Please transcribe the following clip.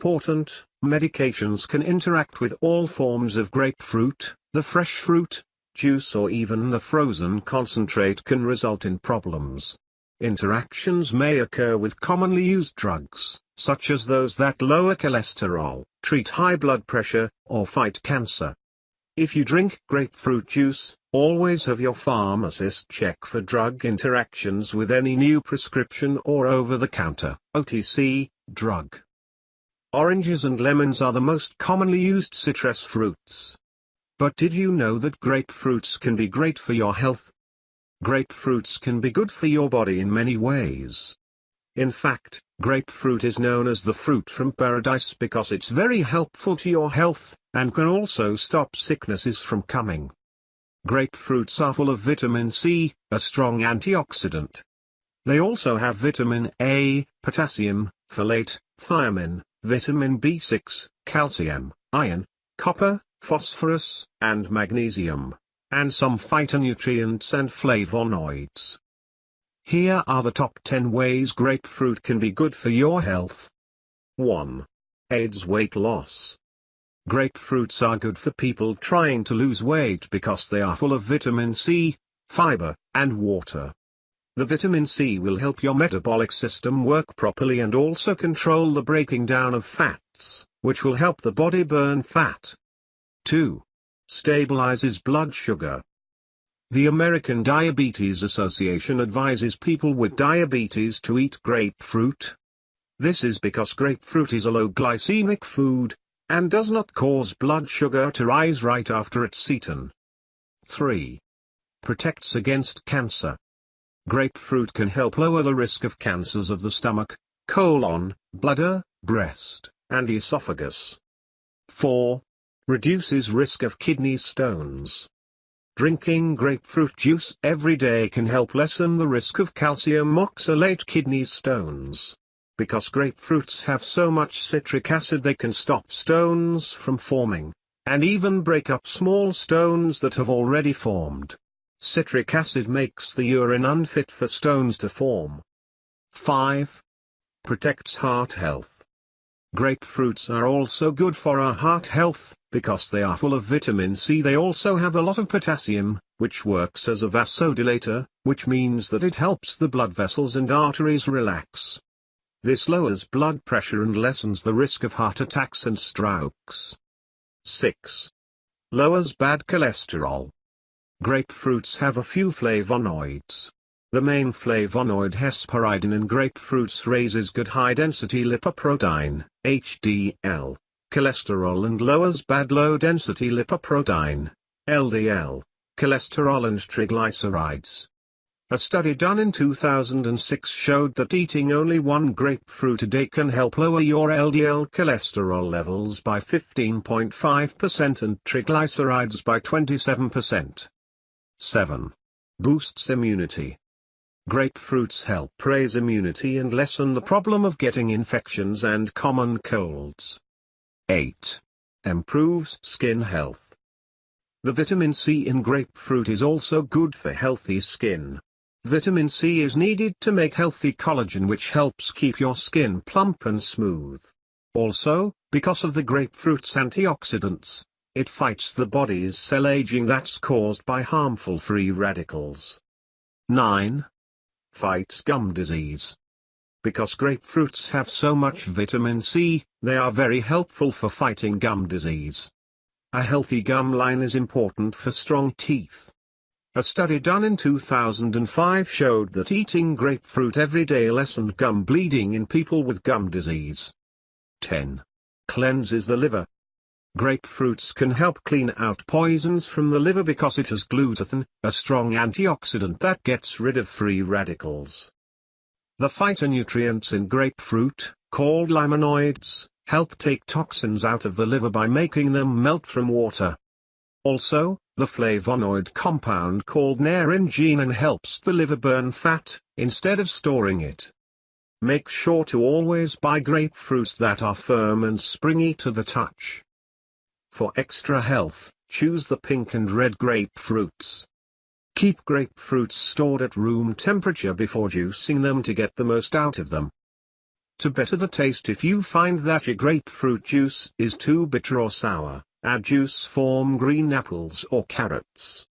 important, medications can interact with all forms of grapefruit, the fresh fruit, juice or even the frozen concentrate can result in problems. Interactions may occur with commonly used drugs, such as those that lower cholesterol, treat high blood pressure, or fight cancer. If you drink grapefruit juice, always have your pharmacist check for drug interactions with any new prescription or over-the-counter OTC drug. Oranges and lemons are the most commonly used citrus fruits. But did you know that grapefruits can be great for your health? Grapefruits can be good for your body in many ways. In fact, grapefruit is known as the fruit from paradise because it's very helpful to your health, and can also stop sicknesses from coming. Grapefruits are full of vitamin C, a strong antioxidant. They also have vitamin A, potassium, folate, thiamine, vitamin B6, calcium, iron, copper, phosphorus, and magnesium, and some phytonutrients and flavonoids. Here are the top 10 ways grapefruit can be good for your health. 1. Aids weight loss. Grapefruits are good for people trying to lose weight because they are full of vitamin C, fiber, and water. The vitamin C will help your metabolic system work properly and also control the breaking down of fats, which will help the body burn fat. 2. Stabilizes blood sugar. The American Diabetes Association advises people with diabetes to eat grapefruit. This is because grapefruit is a low glycemic food, and does not cause blood sugar to rise right after it's eaten. 3. Protects against cancer. Grapefruit can help lower the risk of cancers of the stomach, colon, bladder, breast, and esophagus. 4. Reduces risk of kidney stones. Drinking grapefruit juice every day can help lessen the risk of calcium oxalate kidney stones. Because grapefruits have so much citric acid they can stop stones from forming, and even break up small stones that have already formed. Citric acid makes the urine unfit for stones to form. 5. Protects heart health. Grapefruits are also good for our heart health, because they are full of vitamin C. They also have a lot of potassium, which works as a vasodilator, which means that it helps the blood vessels and arteries relax. This lowers blood pressure and lessens the risk of heart attacks and strokes. 6. Lowers bad cholesterol. Grapefruits have a few flavonoids, the main flavonoid hesperidin in grapefruits raises good high-density lipoprotein, HDL, cholesterol and lowers bad low-density lipoprotein, LDL, cholesterol and triglycerides. A study done in 2006 showed that eating only one grapefruit a day can help lower your LDL cholesterol levels by 15.5% and triglycerides by 27%. 7. Boosts immunity. Grapefruits help raise immunity and lessen the problem of getting infections and common colds. 8. Improves skin health. The vitamin C in grapefruit is also good for healthy skin. Vitamin C is needed to make healthy collagen which helps keep your skin plump and smooth. Also, because of the grapefruit's antioxidants, it fights the body's cell aging that's caused by harmful free radicals. 9 fights gum disease. Because grapefruits have so much vitamin C, they are very helpful for fighting gum disease. A healthy gum line is important for strong teeth. A study done in 2005 showed that eating grapefruit every day lessened gum bleeding in people with gum disease. 10. Cleanses the liver. Grapefruits can help clean out poisons from the liver because it has glutathione, a strong antioxidant that gets rid of free radicals. The phytonutrients in grapefruit, called limonoids, help take toxins out of the liver by making them melt from water. Also, the flavonoid compound called naringenin helps the liver burn fat, instead of storing it. Make sure to always buy grapefruits that are firm and springy to the touch. For extra health, choose the pink and red grapefruits. Keep grapefruits stored at room temperature before juicing them to get the most out of them. To better the taste if you find that your grapefruit juice is too bitter or sour, add juice from green apples or carrots.